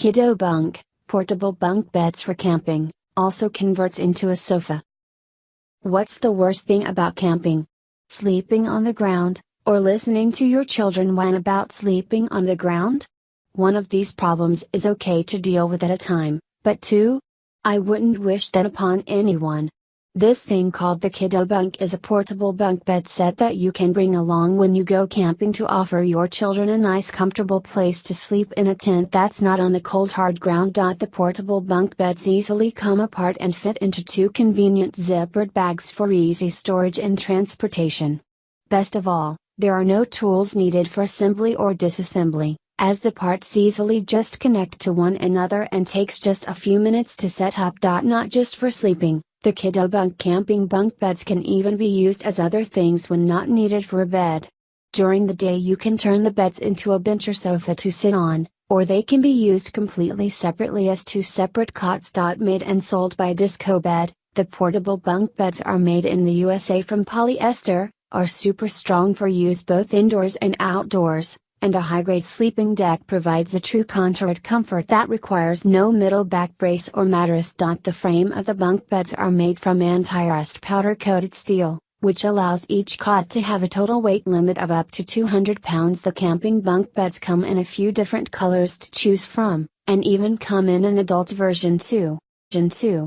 Kid-O-Bunk, portable bunk beds for camping, also converts into a sofa. What's the worst thing about camping? Sleeping on the ground, or listening to your children whine about sleeping on the ground? One of these problems is okay to deal with at a time, but two? I wouldn't wish that upon anyone. This thing called the Kid-O-Bunk is a portable bunk bed set that you can bring along when you go camping to offer your children a nice comfortable place to sleep in a tent that's not on the cold hard ground. The portable bunk beds easily come apart and fit into two convenient zippered bags for easy storage and transportation. Best of all, there are no tools needed for assembly or disassembly, as the parts easily just connect to one another and takes just a few minutes to set up. Not just for sleeping, the Kid-O-Bunk camping bunk beds can even be used as other things when not needed for a bed. During the day you can turn the beds into a bench or sofa to sit on, or they can be used completely separately as two separate cots. Made and sold by Disc-O-Bed, the portable bunk beds are made in the USA from polyester, are super strong for use both indoors and outdoors, and a high-grade sleeping deck provides a true contoured comfort that requires no middle back brace or mattress. The frame of the bunk beds are made from anti-rust powder-coated steel, which allows each cot to have a total weight limit of up to 200 pounds. The camping bunk beds come in a few different colors to choose from, and even come in an adult version too. Version 2.